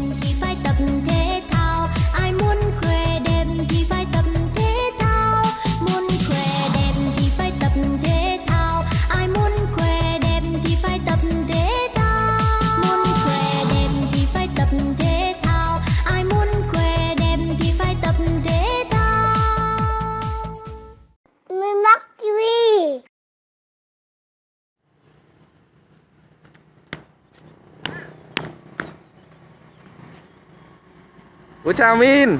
thì phải tập thêm Bố chào Min.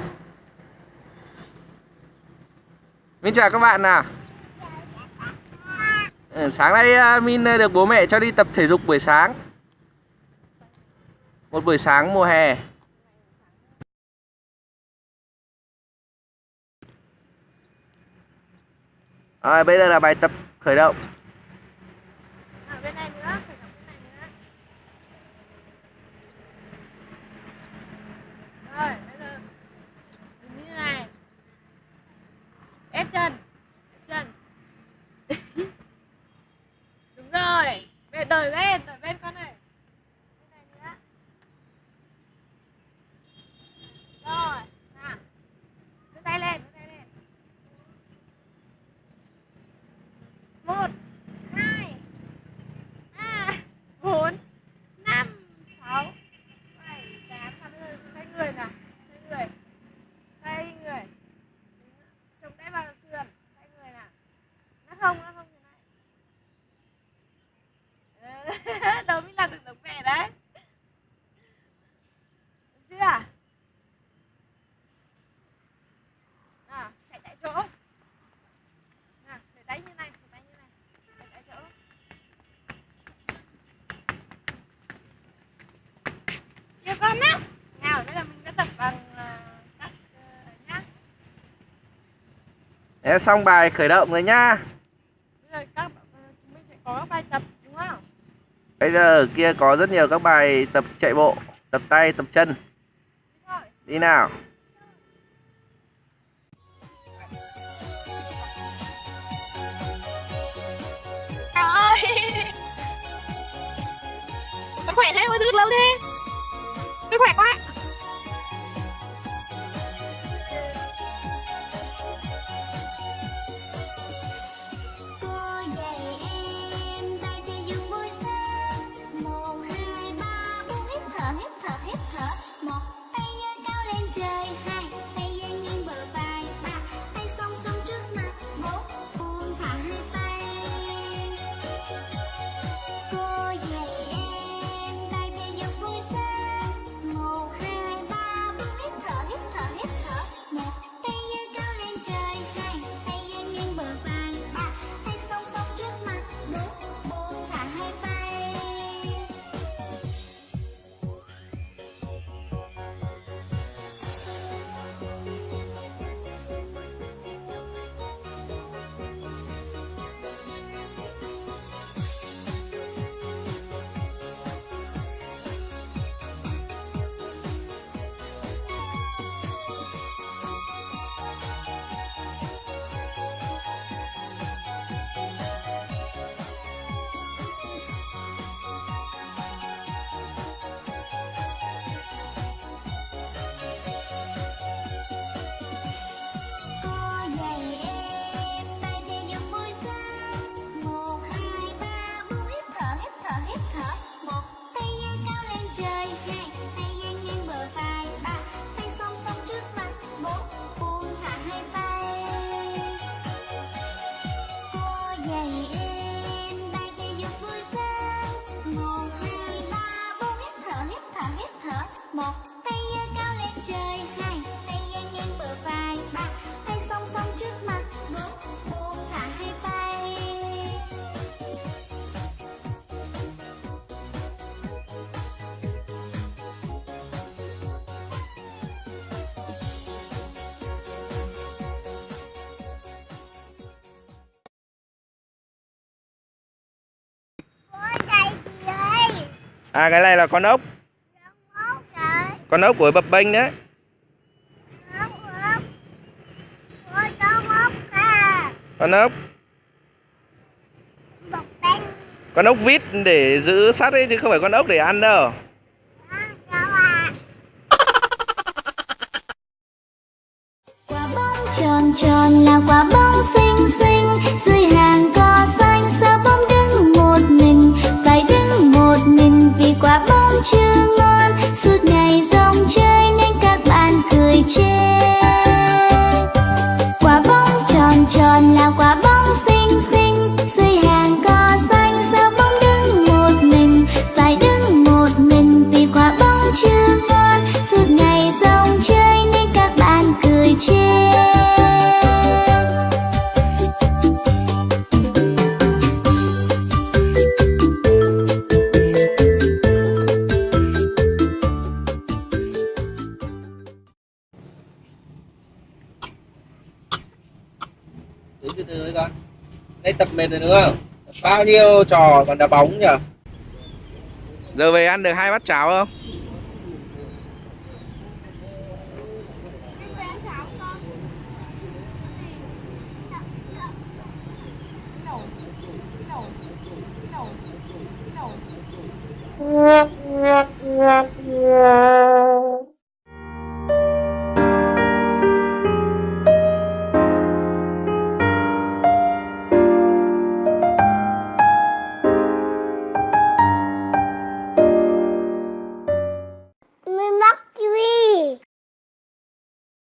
Min chào các bạn nào. Ờ, sáng nay à, Min à, được bố mẹ cho đi tập thể dục buổi sáng. Một buổi sáng mùa hè. Rồi, bây giờ là bài tập khởi động. đâu mới làm được giống mẹ đấy. Đúng chưa? À chạy tại chỗ. Nào, để tay như này, để tay như này, chạy tại chỗ. Nhiều con lắm nào đây là mình đã tập bằng ờ, các ờ, nhá. Để xong bài khởi động rồi nhá. bây giờ ở kia có rất nhiều các bài tập chạy bộ, tập tay, tập chân. Đi nào. Ơi. Con khỏe thế, ôi thức lâu thế tôi khỏe quá. à cái này là con ốc. Con ốc của bập bênh đấy. Con ốc. Con ốc vít để giữ sắt ấy chứ không phải con ốc để ăn đâu. cứ từ từ con. Đây tập mệt rồi nữa bao nhiêu trò còn đá bóng nhỉ? Giờ về ăn được hai bát cháo không?